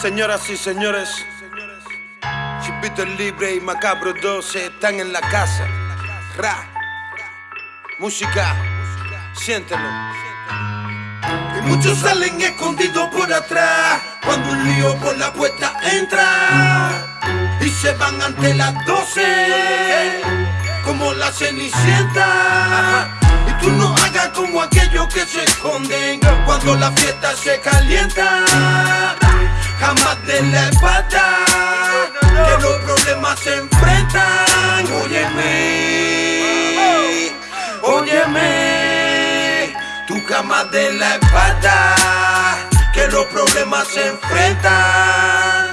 Señoras y señores, Chipito Libre y Macabro 12 están en la casa. Ra, música, siéntelo. Y muchos salen escondidos por atrás cuando un lío por la puerta entra y se van ante las 12 como la cenicienta. Y tú no hagas como aquellos que se esconden cuando la fiesta se calienta. Jamás de la espalda que los problemas se enfrentan. Óyeme, óyeme, tú jamás de la espalda que los problemas se enfrentan.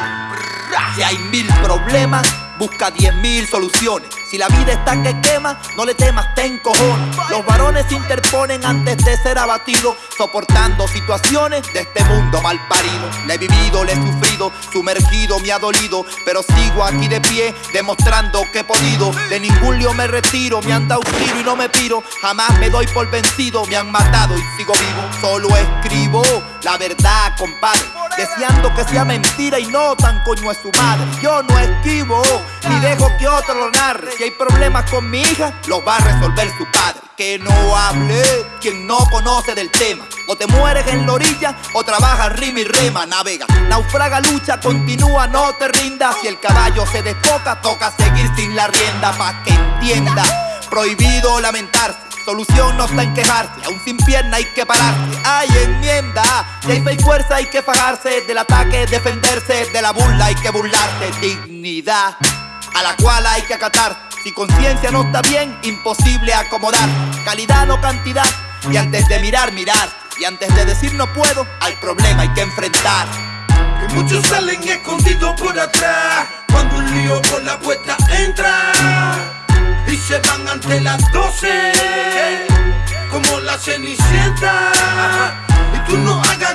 Si hay mil problemas, busca diez mil soluciones. Si la vida está que quema, no le temas, ten cojones. Los varones se interponen antes de ser abatidos, soportando situaciones de este mundo mal parido. Le he vivido, le he sufrido, sumergido, me ha dolido, pero sigo aquí de pie, demostrando que he podido. De ningún lío me retiro, me han dado tiro y no me piro. Jamás me doy por vencido, me han matado y sigo vivo. Solo escribo la verdad, compadre, deseando que sea mentira y no tan coño es su madre. Yo no esquivo, ni dejo que otro lo narre. Si hay problemas con mi hija, los va a resolver su padre. Que no hable quien no conoce del tema. O te mueres en la orilla o trabajas rima y rema. Navega, naufraga, lucha, continúa, no te rindas. Si el caballo se despoca, toca seguir sin la rienda. Pa' que entienda, prohibido lamentarse. Solución no está en quejarse, aún sin pierna hay que pararse. Hay enmienda, si hay fe y fuerza hay que fajarse. Del ataque defenderse, de la burla hay que burlarse. Dignidad a la cual hay que acatar. Si conciencia no está bien, imposible acomodar. Calidad no cantidad. Y antes de mirar, mirar. Y antes de decir no puedo, al problema hay que enfrentar. Y muchos salen escondidos por atrás cuando un lío por la puerta entra y se van ante las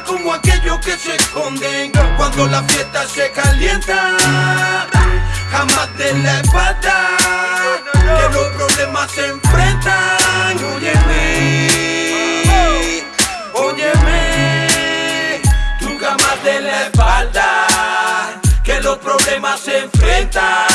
como aquellos que se esconden cuando la fiesta se calienta. Jamás de la espalda que los problemas se enfrentan. Óyeme, óyeme, tú jamás de la espalda que los problemas se enfrentan.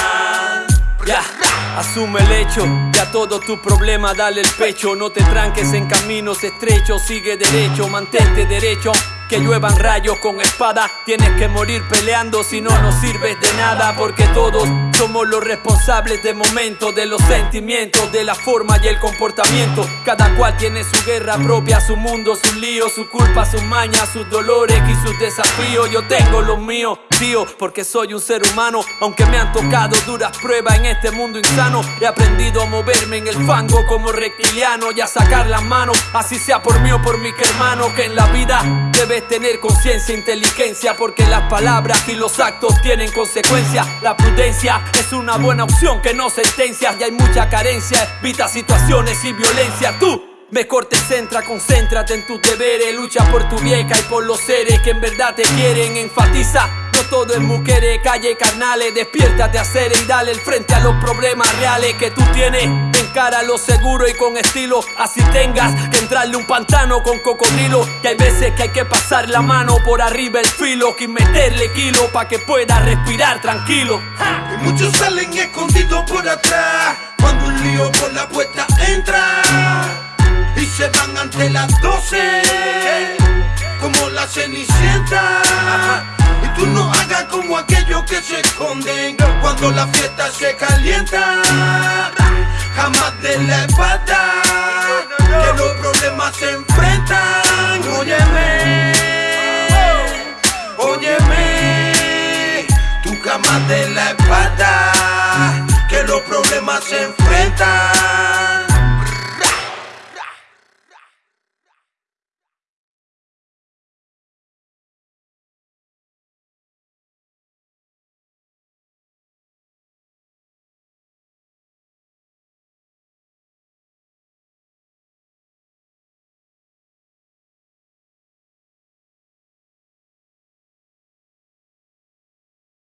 Asume el hecho, ya todo tu problema dale el pecho, no te tranques en caminos estrechos, sigue derecho, mantente derecho. Que lluevan rayos con espada, tienes que morir peleando si no nos sirves de nada, porque todos somos los responsables de momentos, de los sentimientos, de la forma y el comportamiento. Cada cual tiene su guerra propia, su mundo, sus líos, su culpa, sus mañas, sus dolores y sus desafíos. Yo tengo los míos, tío, porque soy un ser humano, aunque me han tocado duras pruebas en este mundo insano. He aprendido a moverme en el fango como reptiliano y a sacar las manos, así sea por mí o por mi hermano, que en la vida debes tener conciencia e inteligencia, porque las palabras y los actos tienen consecuencias. La prudencia es una buena opción que no sentencias y hay mucha carencia, evita situaciones y violencia. Tú Mejor te centra, concéntrate en tus deberes. Lucha por tu vieja y por los seres que en verdad te quieren. Enfatiza, todo es mujeres, calle carnales Despiértate a hacer y dale el frente a los problemas reales que tú tienes Encara lo seguro y con estilo Así tengas que entrarle un pantano con cocodrilo Que hay veces que hay que pasar la mano por arriba el filo Que meterle kilo pa' que pueda respirar tranquilo Y muchos salen escondidos por atrás cuando un lío por la puerta entra y se van ante las 12 como la cenicienta. Que se esconden cuando la fiesta se calienta. Jamás de la espalda que los problemas se enfrentan. Óyeme, óyeme, tú jamás de la espalda que los problemas se enfrentan.